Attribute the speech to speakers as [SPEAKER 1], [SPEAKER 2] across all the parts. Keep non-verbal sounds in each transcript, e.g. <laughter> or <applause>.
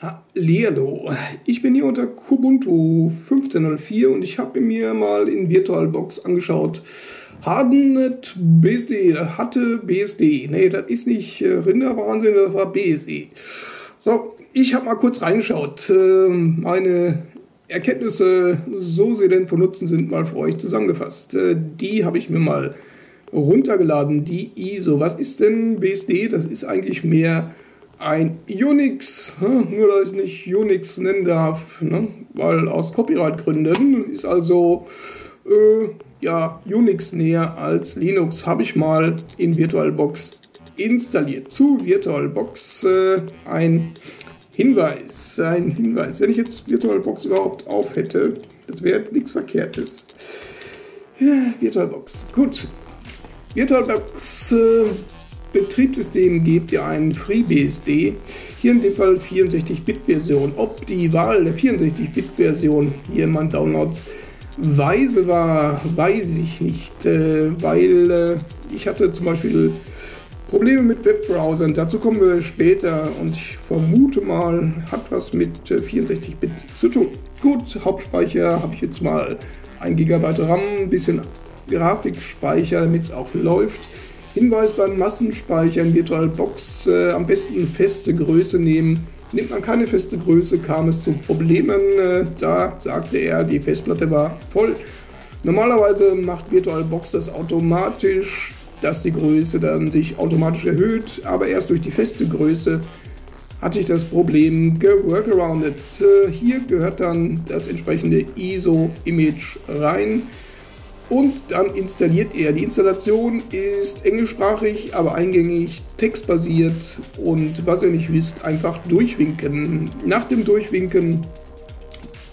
[SPEAKER 1] Hallihallo, ich bin hier unter Kubuntu 15.04 und ich habe mir mal in VirtualBox angeschaut. Hardenet BSD, hatte BSD. Nee, das ist nicht äh, Rinderwahnsinn, das war BSD. So, ich habe mal kurz reingeschaut. Äh, meine Erkenntnisse, so sie denn von Nutzen sind, mal für euch zusammengefasst. Äh, die habe ich mir mal runtergeladen, die ISO. Was ist denn BSD? Das ist eigentlich mehr ein Unix, nur dass ich nicht Unix nennen darf, ne? weil aus Copyright-Gründen ist also äh, ja, Unix näher als Linux, habe ich mal in VirtualBox installiert. Zu VirtualBox äh, ein Hinweis, ein Hinweis. Wenn ich jetzt VirtualBox überhaupt auf hätte, das wäre nichts Verkehrtes. Ja, VirtualBox, gut. VirtualBox äh, Betriebssystem gebt ihr einen FreeBSD, hier in dem Fall 64-Bit-Version. Ob die Wahl der 64-Bit-Version hier in meinen Downloads weise war, weiß ich nicht, äh, weil äh, ich hatte zum Beispiel Probleme mit Webbrowsern, dazu kommen wir später und ich vermute mal, hat was mit 64-Bit äh, zu tun. Gut, Hauptspeicher habe ich jetzt mal 1 GB RAM, ein bisschen Grafikspeicher, damit es auch läuft. Hinweis beim Massenspeichern VirtualBox äh, am besten feste Größe nehmen. Nimmt man keine feste Größe, kam es zu Problemen. Äh, da sagte er, die Festplatte war voll. Normalerweise macht VirtualBox das automatisch, dass die Größe dann sich automatisch erhöht, aber erst durch die feste Größe hatte ich das Problem geworkaroundet. Äh, hier gehört dann das entsprechende ISO-Image rein und dann installiert er. Die Installation ist englischsprachig, aber eingängig, textbasiert und was ihr nicht wisst, einfach durchwinken. Nach dem Durchwinken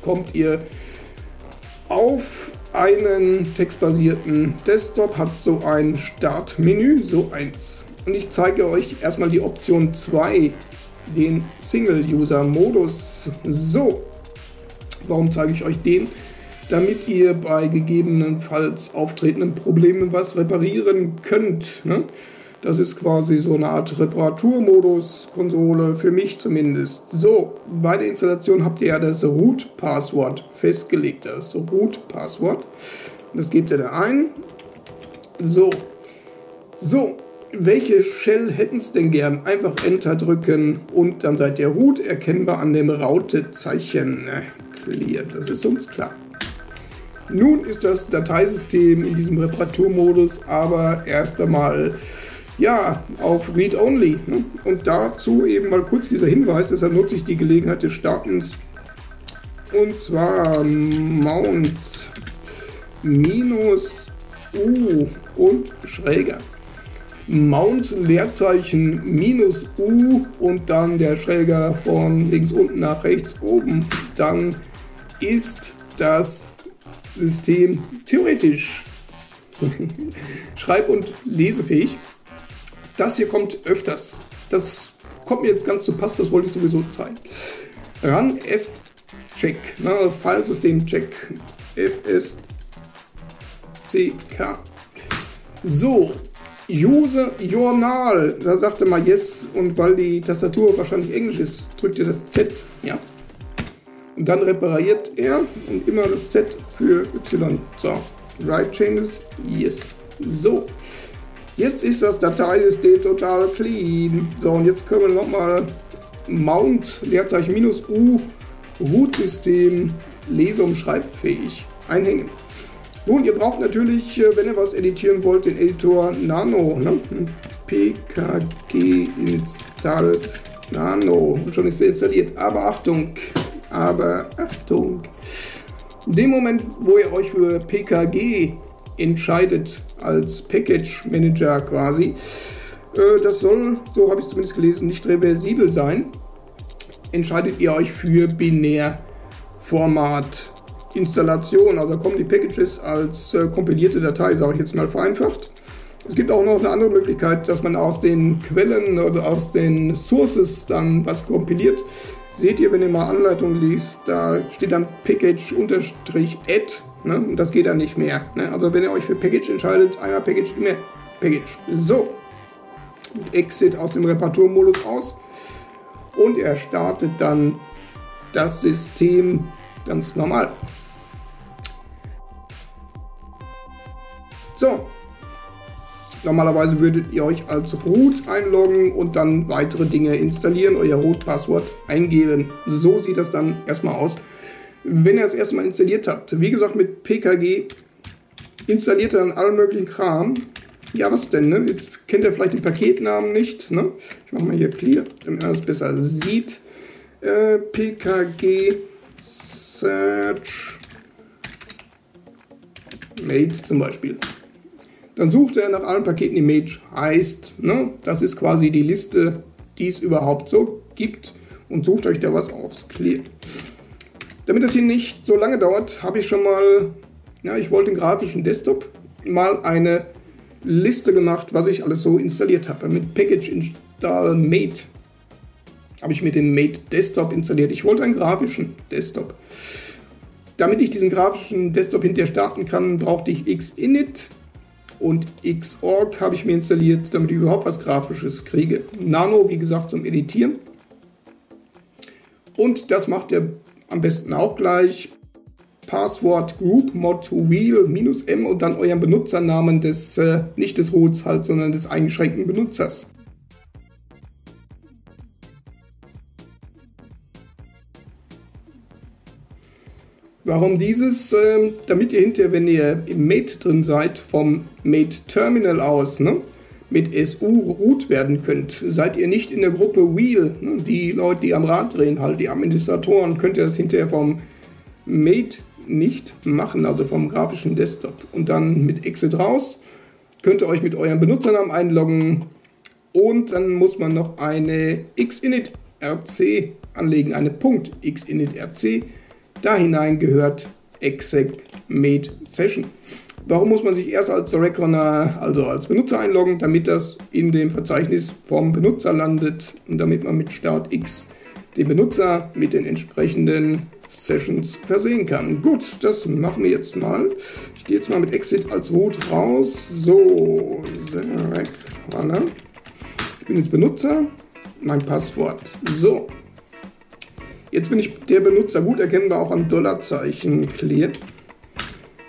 [SPEAKER 1] kommt ihr auf einen textbasierten Desktop, habt so ein Startmenü, so eins. Und ich zeige euch erstmal die Option 2, den Single-User-Modus. So, warum zeige ich euch den? Damit ihr bei gegebenenfalls auftretenden Problemen was reparieren könnt. Ne? Das ist quasi so eine Art Reparaturmodus, Konsole, für mich zumindest. So, bei der Installation habt ihr ja das Root-Passwort festgelegt. Das Root-Passwort. Das gebt ihr da ein. So. So, welche Shell hätten es denn gern? Einfach Enter drücken und dann seid ihr Root erkennbar an dem Raute-Zeichen. Clear, das ist uns klar. Nun ist das Dateisystem in diesem Reparaturmodus aber erst einmal ja, auf Read-Only. Ne? Und dazu eben mal kurz dieser Hinweis, deshalb nutze ich die Gelegenheit des Startens. Und zwar Mount minus U und schräger. Mount Leerzeichen minus U und dann der Schräger von links unten nach rechts oben. Dann ist das System theoretisch <laughs> schreib- und lesefähig. Das hier kommt öfters. Das kommt mir jetzt ganz zu Pass, das wollte ich sowieso zeigen. Run F-Check, ne, Filesystem-Check, FSCK. So, User Journal, da sagte mal Yes und weil die Tastatur wahrscheinlich Englisch ist, drückt ihr das Z, ja. Und dann repariert er und immer das Z für Y. So, Right Changes, yes. So, jetzt ist das Dateisystem total clean. So, und jetzt können wir nochmal Mount, Leerzeichen minus U, Root-System, und schreibfähig einhängen. Nun, ihr braucht natürlich, äh, wenn ihr was editieren wollt, den Editor Nano. Ne? PKG install Nano. Und schon ist er installiert. Aber Achtung, aber Achtung, in dem Moment, wo ihr euch für PKG entscheidet, als Package Manager quasi, äh, das soll, so habe ich es zumindest gelesen, nicht reversibel sein, entscheidet ihr euch für Binärformat Installation. Also kommen die Packages als äh, kompilierte Datei, sage ich jetzt mal vereinfacht. Es gibt auch noch eine andere Möglichkeit, dass man aus den Quellen oder aus den Sources dann was kompiliert. Seht ihr, wenn ihr mal Anleitung liest, da steht dann Package-Add. Ne? Und das geht dann nicht mehr. Ne? Also wenn ihr euch für Package entscheidet, einmal Package, immer Package. So. Exit aus dem Reparaturmodus aus. und er startet dann das System ganz normal. So, normalerweise würdet ihr euch als Root einloggen und dann weitere Dinge installieren, euer Root-Passwort eingeben. So sieht das dann erstmal aus, wenn ihr es erstmal installiert habt. Wie gesagt, mit PKG installiert er dann allen möglichen Kram. Ja, was denn? Ne? Jetzt kennt ihr vielleicht den Paketnamen nicht. Ne? Ich mache mal hier clear, damit man das besser sieht. Äh, PKG Search Mate zum Beispiel. Dann sucht er nach allen Paketen, die Mage heißt. Ne? Das ist quasi die Liste, die es überhaupt so gibt. Und sucht euch da was aus. Clear. Damit das hier nicht so lange dauert, habe ich schon mal, ja, ich wollte den grafischen Desktop mal eine Liste gemacht, was ich alles so installiert habe. Mit Package Install Mate habe ich mir den Mate Desktop installiert. Ich wollte einen grafischen Desktop. Damit ich diesen grafischen Desktop hinterher starten kann, brauchte ich Xinit und Xorg habe ich mir installiert, damit ich überhaupt was Grafisches kriege. Nano, wie gesagt, zum Editieren. Und das macht er am besten auch gleich. Passwort Group Mod Wheel minus M und dann euren Benutzernamen des, äh, nicht des Roots halt, sondern des eingeschränkten Benutzers. Warum dieses? Ähm, damit ihr hinterher, wenn ihr im Mate drin seid, vom Mate Terminal aus ne, mit SU root werden könnt. Seid ihr nicht in der Gruppe Wheel, ne, die Leute, die am Rad drehen, halt die Administratoren, könnt ihr das hinterher vom Mate nicht machen, also vom grafischen Desktop. Und dann mit Exit raus, könnt ihr euch mit eurem Benutzernamen einloggen und dann muss man noch eine xinit rc anlegen, eine .xinit rc da hinein gehört exec made session. Warum muss man sich erst als Direct Runner, also als Benutzer einloggen, damit das in dem Verzeichnis vom Benutzer landet und damit man mit Start X den Benutzer mit den entsprechenden Sessions versehen kann. Gut, das machen wir jetzt mal. Ich gehe jetzt mal mit Exit als Root raus. So. Ich bin jetzt Benutzer, mein Passwort. So, Jetzt bin ich der Benutzer gut erkennbar auch am Dollarzeichen clear.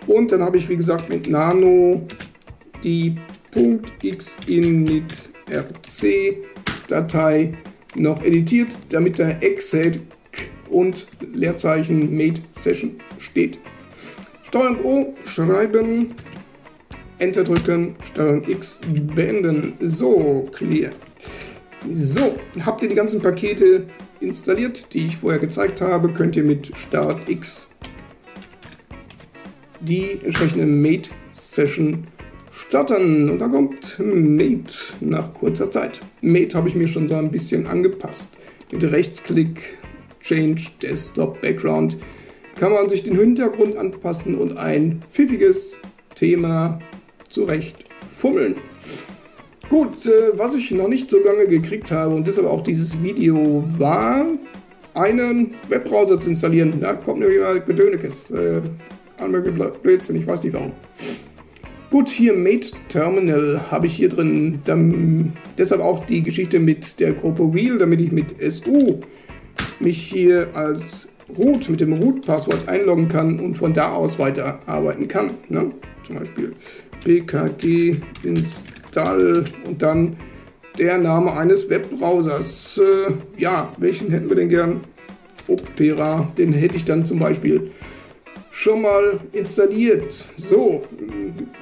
[SPEAKER 1] Und dann habe ich, wie gesagt, mit Nano die .xinitrc-Datei noch editiert, damit da exec und Leerzeichen made session steht. Steuerung O schreiben, Enter drücken, Steuerung X beenden. So, clear. So, habt ihr die ganzen Pakete installiert, die ich vorher gezeigt habe, könnt ihr mit Start X die entsprechende Mate Session starten. Und da kommt Mate nach kurzer Zeit. Mate habe ich mir schon so ein bisschen angepasst. Mit Rechtsklick, Change Desktop Background kann man sich den Hintergrund anpassen und ein pfiffiges Thema zurecht fummeln. Gut, äh, was ich noch nicht so lange gekriegt habe und deshalb auch dieses Video war, einen Webbrowser zu installieren. Da kommt nämlich mal Gedönekes. Äh, Blödsinn, ich weiß nicht warum. Gut, hier Mate Terminal habe ich hier drin. Dann, deshalb auch die Geschichte mit der Gruppe Wheel, damit ich mit SU mich hier als Root mit dem Root-Passwort einloggen kann und von da aus weiterarbeiten kann. Ne? Zum Beispiel pkg install Install und dann der Name eines Webbrowsers. Äh, ja, welchen hätten wir denn gern? Opera, den hätte ich dann zum Beispiel schon mal installiert. So,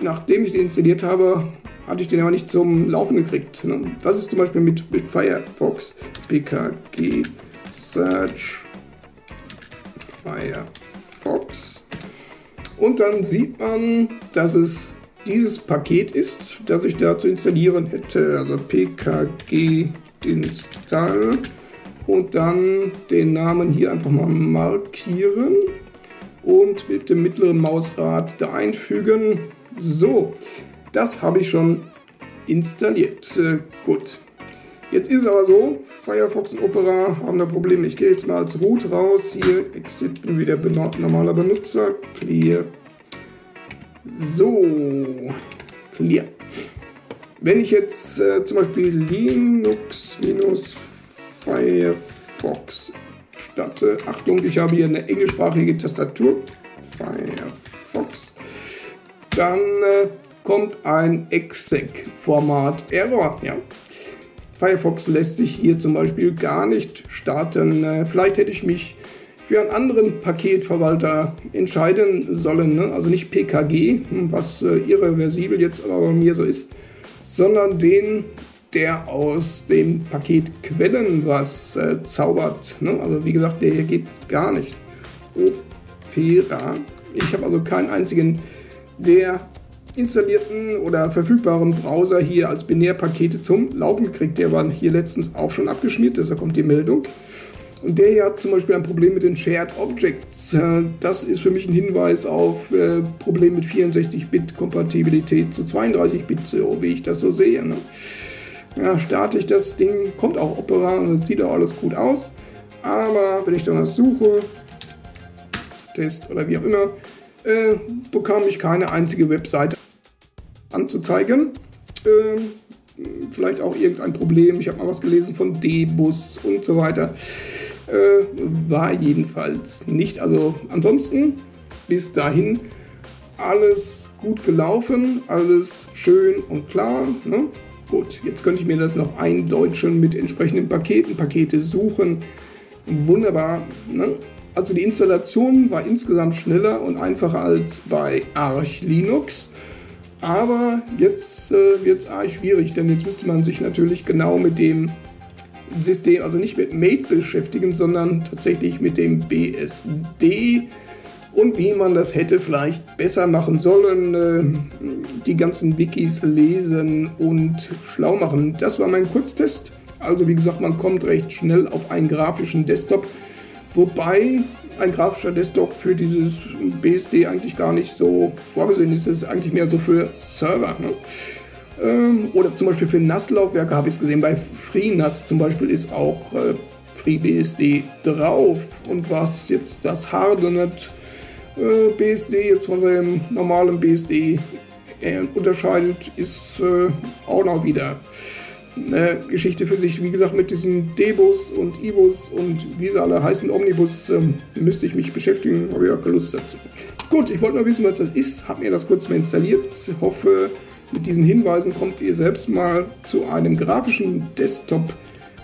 [SPEAKER 1] nachdem ich den installiert habe, hatte ich den aber nicht zum Laufen gekriegt. Ne? Was ist zum Beispiel mit, mit Firefox? PKG Search Firefox. Und dann sieht man, dass es dieses Paket ist, das ich da zu installieren hätte. Also pkg install und dann den Namen hier einfach mal markieren und mit dem mittleren Mausrad da einfügen. So, das habe ich schon installiert. Äh, gut. Jetzt ist es aber so, Firefox und Opera haben da Probleme. Ich gehe jetzt mal als Root raus. Hier, Exit, bin wieder normaler Benutzer. Clear so, clear. Wenn ich jetzt äh, zum Beispiel Linux-Firefox Firefox starte. Achtung, ich habe hier eine englischsprachige Tastatur. Firefox. Dann äh, kommt ein exec-Format-Error. Ja. Firefox lässt sich hier zum Beispiel gar nicht starten. Äh, vielleicht hätte ich mich für einen anderen Paketverwalter entscheiden sollen. Ne? Also nicht PKG, hm, was äh, irreversibel jetzt aber bei mir so ist, sondern den, der aus dem Paket Quellen was äh, zaubert. Ne? Also wie gesagt, der hier geht gar nicht. Opera. Ich habe also keinen einzigen der installierten oder verfügbaren Browser hier als Binärpakete zum Laufen kriegt. Der war hier letztens auch schon abgeschmiert, deshalb kommt die Meldung. Und der hier hat zum Beispiel ein Problem mit den Shared Objects. Äh, das ist für mich ein Hinweis auf äh, Problem mit 64-Bit-Kompatibilität zu 32-Bit, so wie ich das so sehe. Ne? Ja, starte ich das Ding, kommt auch Opera und das sieht auch alles gut aus. Aber wenn ich dann was suche, Test oder wie auch immer, äh, bekam ich keine einzige Webseite anzuzeigen. Äh, vielleicht auch irgendein Problem. Ich habe mal was gelesen von D-Bus und so weiter. Äh, war jedenfalls nicht. Also ansonsten bis dahin alles gut gelaufen, alles schön und klar. Ne? Gut, jetzt könnte ich mir das noch eindeutschen mit entsprechenden Paketen, Pakete suchen. Wunderbar. Ne? Also die Installation war insgesamt schneller und einfacher als bei Arch Linux. Aber jetzt äh, wird es arg schwierig, denn jetzt müsste man sich natürlich genau mit dem System, also nicht mit Mate beschäftigen, sondern tatsächlich mit dem BSD und wie man das hätte vielleicht besser machen sollen, äh, die ganzen Wikis lesen und schlau machen. Das war mein Kurztest. Also wie gesagt, man kommt recht schnell auf einen grafischen Desktop, wobei ein grafischer Desktop für dieses BSD eigentlich gar nicht so vorgesehen ist. Das ist eigentlich mehr so für Server. Ne? Ähm, oder zum Beispiel für NAS-Laufwerke habe ich es gesehen. Bei FreeNAS zum Beispiel ist auch äh, FreeBSD drauf. Und was jetzt das Hardenet äh, BSD jetzt von dem normalen BSD äh, unterscheidet, ist äh, auch noch wieder eine Geschichte für sich. Wie gesagt, mit diesen Debus und Ibus und wie sie alle heißen, Omnibus, ähm, müsste ich mich beschäftigen, habe ich auch keine Lust dazu. Gut, ich wollte mal wissen, was das ist, habe mir das kurz mal installiert. Hoffe, mit diesen Hinweisen kommt ihr selbst mal zu einem grafischen Desktop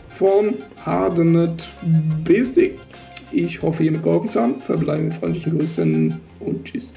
[SPEAKER 1] von Hardenet BSD. Ich hoffe, ihr mit geholfen zu. Verbleibe mit freundlichen Grüßen und tschüss.